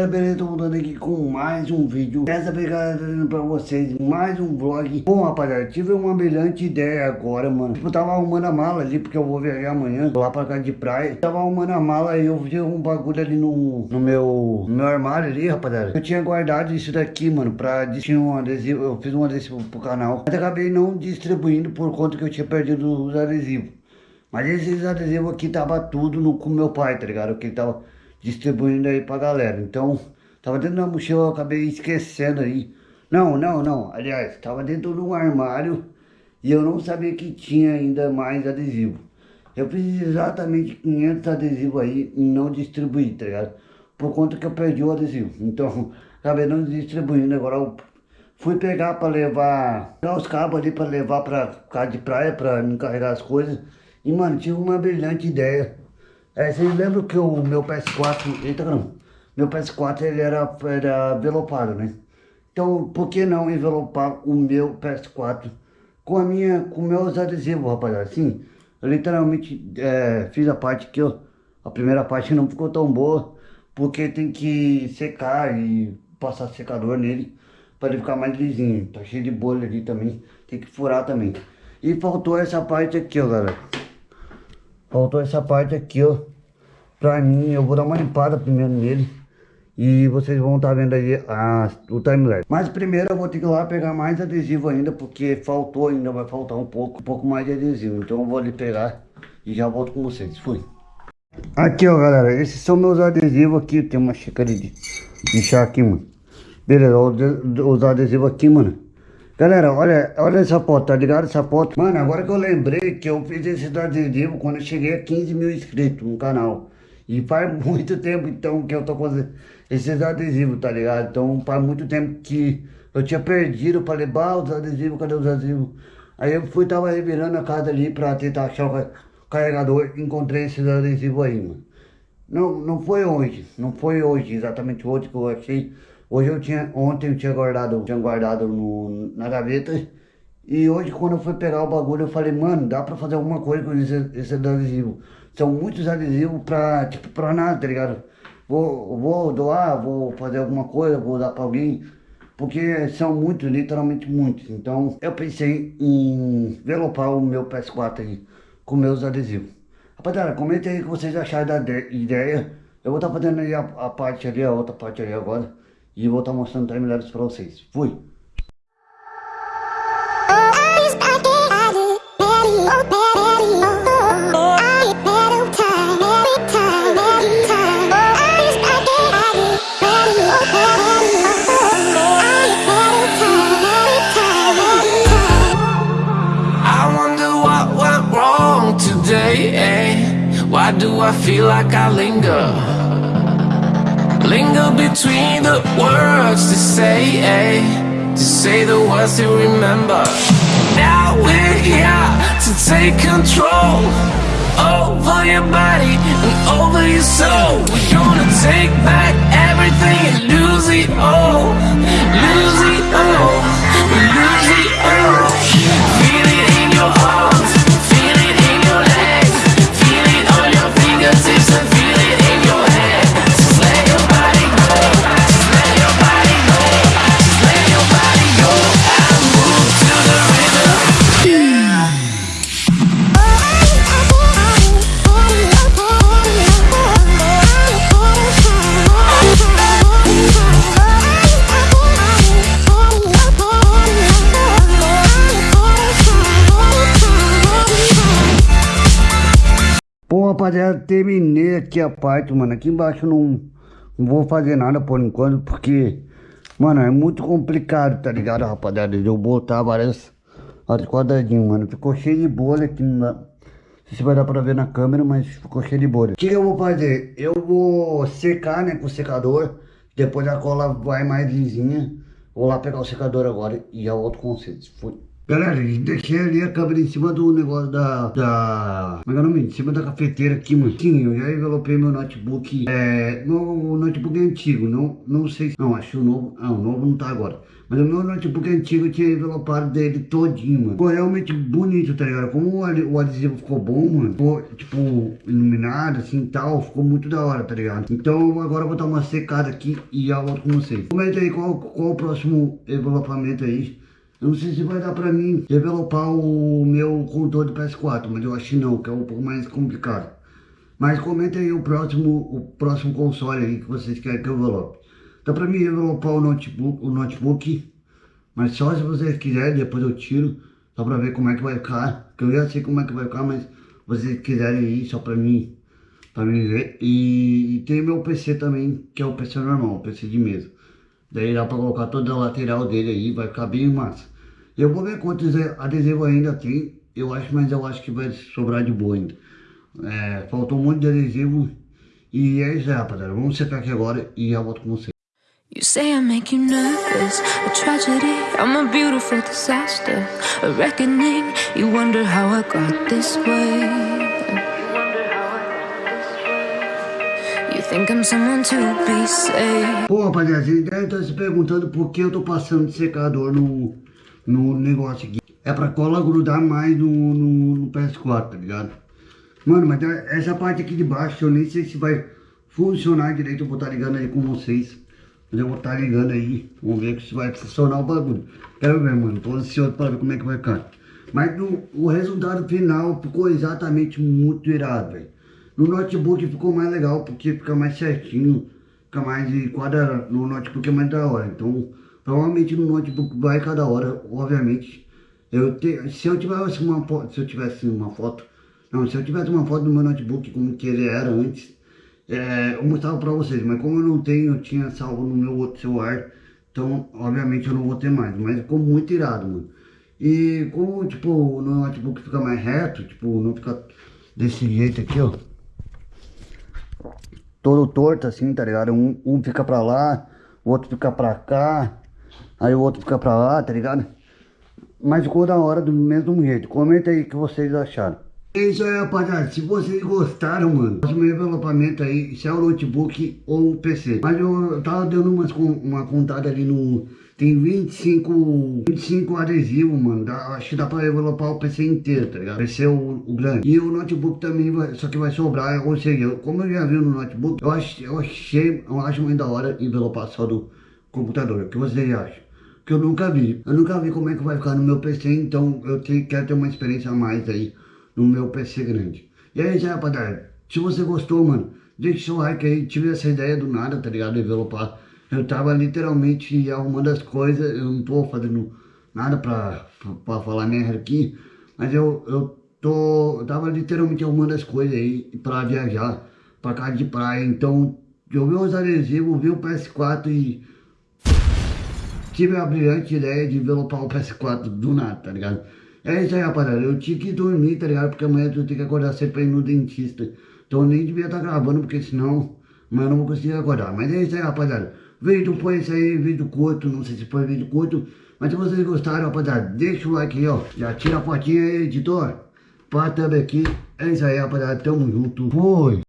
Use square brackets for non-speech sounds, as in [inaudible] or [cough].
galera, beleza? Tô voltando aqui com mais um vídeo. Dessa vez, galera, trazendo pra vocês mais um vlog Bom, rapaziada, tive uma brilhante ideia agora, mano. Tipo, tava arrumando a mala ali, porque eu vou viajar amanhã Lá pra cá de praia. Tava arrumando a mala e eu vi um bagulho ali no, no, meu, no meu armário ali, rapaziada. Eu tinha guardado isso daqui, mano, pra distribuir um adesivo. Eu fiz um adesivo pro canal Mas acabei não distribuindo por conta que eu tinha perdido os adesivos. Mas esses adesivos aqui tava tudo no, com meu pai, tá ligado? Que ele tava distribuindo aí pra galera. Então, tava dentro da mochila, eu acabei esquecendo aí. Não, não, não. Aliás, tava dentro de um armário e eu não sabia que tinha ainda mais adesivo. Eu fiz exatamente 500 adesivos aí e não distribuí, tá ligado? Por conta que eu perdi o adesivo. Então, [laughs] acabei não distribuindo. Agora eu fui pegar pra levar, pegar os cabos ali pra levar pra casa de praia, pra me carregar as coisas. E, mano, tive uma brilhante ideia. É, vocês lembram que o meu PS4, eita meu PS4 ele era, era envelopado, né? Então, por que não envelopar o meu PS4 com a minha, com meus adesivos, rapaziada? Assim, eu literalmente é, fiz a parte que eu, a primeira parte não ficou tão boa, porque tem que secar e passar secador nele, para ele ficar mais lisinho. Tá cheio de bolha ali também, tem que furar também. E faltou essa parte aqui, ó, galera. Faltou essa parte aqui, ó. Pra mim, eu vou dar uma limpada primeiro nele. E vocês vão estar tá vendo aí a, o timelapse. Mas primeiro eu vou ter que ir lá pegar mais adesivo ainda, porque faltou ainda, vai faltar um pouco, um pouco mais de adesivo. Então eu vou ali pegar e já volto com vocês. Fui. Aqui, ó, galera. Esses são meus adesivos aqui. Tem uma xícara de, de chá aqui, mano. Beleza, os adesivos aqui, mano. Galera, olha, olha essa foto, tá ligado? Essa foto. Mano, agora que eu lembrei que eu fiz esse adesivo quando eu cheguei a 15 mil inscritos no canal. E faz [laughs] muito tempo, então, que eu tô fazendo esses adesivos, tá ligado? Então, faz muito tempo que eu tinha perdido. Falei, bah, os adesivos, cadê os adesivos? Aí eu fui, tava revirando a casa ali pra tentar achar o carregador. Encontrei esses adesivos aí, mano. Não, não foi hoje, não foi hoje, exatamente hoje que eu achei. Hoje eu tinha, ontem eu tinha guardado, tinha guardado no, na gaveta. E hoje quando eu fui pegar o bagulho eu falei, mano, dá pra fazer alguma coisa com esse, esse adesivo. São muitos adesivos pra, tipo, pra nada, tá ligado? Vou, vou doar, vou fazer alguma coisa, vou dar pra alguém. Porque são muitos, literalmente muitos. Então eu pensei em envelopar o meu PS4 aí com meus adesivos. Rapaziada, comenta aí o que vocês acharam da ideia. Eu vou estar tá fazendo aí a, a parte ali, a outra parte ali agora. E vou estar mostrando timelapse pra vocês. Fui! Why do I feel like I linger? Linger between the words to say, eh? To say the words to remember Now we're here to take control Over your body and over your soul We're gonna take back rapaziada, terminei aqui a parte, mano. Aqui embaixo não, não vou fazer nada por enquanto, porque, mano, é muito complicado, tá ligado, rapaziada? De eu botar várias, quadradinhos, mano. Ficou cheio de bolha aqui, não sei se vai dar pra ver na câmera, mas ficou cheio de bolha. O que eu vou fazer? Eu vou secar, né, com o secador. Depois a cola vai mais lisinha. Vou lá pegar o secador agora e volto com vocês. Fui. Galera, deixei ali a câmera em cima do negócio da... da... Como é é o nome? Em cima da cafeteira aqui, mano. Sim, eu já envelopei meu notebook. É... Meu notebook é antigo, não, não sei se... Não, acho o novo... Ah, o novo não tá agora. Mas o meu notebook é antigo, eu tinha envelopado dele todinho, mano. Ficou realmente bonito, tá ligado? Como o adesivo ficou bom, mano. Ficou, tipo, iluminado, assim, tal. Ficou muito da hora, tá ligado? Então, agora eu vou dar uma secada aqui e já volto com vocês. Comenta aí qual, qual o próximo envelopamento aí. Não sei se vai dar pra mim developar o meu controle do PS4, mas eu acho que não, que é um pouco mais complicado. Mas comenta aí o próximo, o próximo console aí que vocês querem que eu develope. Dá pra mim developar o notebook, o notebook, mas só se vocês quiserem, depois eu tiro, só pra ver como é que vai ficar. Que eu já sei como é que vai ficar, mas vocês quiserem aí, só pra mim, pra mim ver. E, e tem meu PC também, que é o PC normal, o PC de mesa. Daí dá pra colocar toda a lateral dele aí, vai ficar bem massa. Eu vou ver quantos adesivos ainda tem, eu acho, mas eu acho que vai sobrar de boa ainda. É, faltou um monte de adesivo e é isso aí, rapaziada. Vamos secar aqui agora e já volto com vocês. You say I make you nervous, a tragedy, I'm a beautiful disaster, a reckoning, you wonder how I got this way. Pô, rapaziada, devem estar se perguntando por que eu tô passando de secador no, no negócio aqui. É pra cola grudar mais no, no, no PS4, tá ligado? Mano, mas essa parte aqui de baixo eu nem sei se vai funcionar direito. Eu vou estar tá ligando aí com vocês. Mas eu vou estar tá ligando aí. Vamos ver se vai funcionar o bagulho. Quero ver, mano. Tô ansioso para ver como é que vai ficar. Mas no, o resultado final ficou exatamente muito irado, velho. No notebook ficou mais legal porque fica mais certinho. Fica mais de quadra. No notebook é mais da hora. Então, provavelmente no notebook vai cada hora, obviamente. Eu te, se eu tivesse uma foto, se eu tivesse uma foto, não, se eu tivesse uma foto do meu notebook como que ele era antes, é, eu mostrava pra vocês, mas como eu não tenho, eu tinha salvo no meu outro celular, então obviamente eu não vou ter mais, mas ficou muito irado, mano. E como, tipo, o notebook fica mais reto, tipo, não fica desse jeito aqui, ó. Todo torto assim, tá ligado? Um, um fica pra lá, o outro fica pra cá, aí o outro fica pra lá, tá ligado? Mas ficou da hora do mesmo jeito. Comenta aí o que vocês acharam. É isso aí, rapaziada. Se vocês gostaram, mano, faça meu envelopamento aí, se é o notebook ou o PC. Mas eu tava dando umas, uma contada ali no... Tem 25, 25 adesivos, mano. Dá, acho que dá pra envelopar o PC inteiro, tá ligado? PC o, o grande. E o notebook também, vai, só que vai sobrar. Ou seja, eu, como eu já vi no notebook, eu, ach, eu achei, eu acho muito da hora envelopar só do computador. O que vocês acham? Que eu nunca vi. Eu nunca vi como é que vai ficar no meu PC, então eu te, quero ter uma experiência a mais aí no meu PC grande. E aí, já, rapaziada, se você gostou, mano, deixa seu like aí, tive essa ideia do nada, tá ligado, envelopar. Eu tava literalmente arrumando as coisas, eu não tô fazendo nada pra, pra, falar merda aqui, mas eu, eu tô, eu tava literalmente arrumando as coisas aí pra viajar pra casa de praia, então eu vi os adesivos, vi o PS4 e tive a brilhante ideia de envelopar o PS4 do nada, tá ligado? É isso aí, rapaziada. Eu tinha que dormir, tá ligado? Porque amanhã eu tenho que acordar cedo pra ir no dentista. Então eu nem devia estar tá gravando, porque senão amanhã eu não vou conseguir acordar. Mas é isso aí, rapaziada. Vídeo põe isso aí, vídeo curto. Não sei se foi vídeo curto. Mas se vocês gostaram, rapaziada, deixa o like aí, ó. Já tira a fotinha aí, editor. Pra também aqui. É isso aí, rapaziada. Tamo junto. Foi.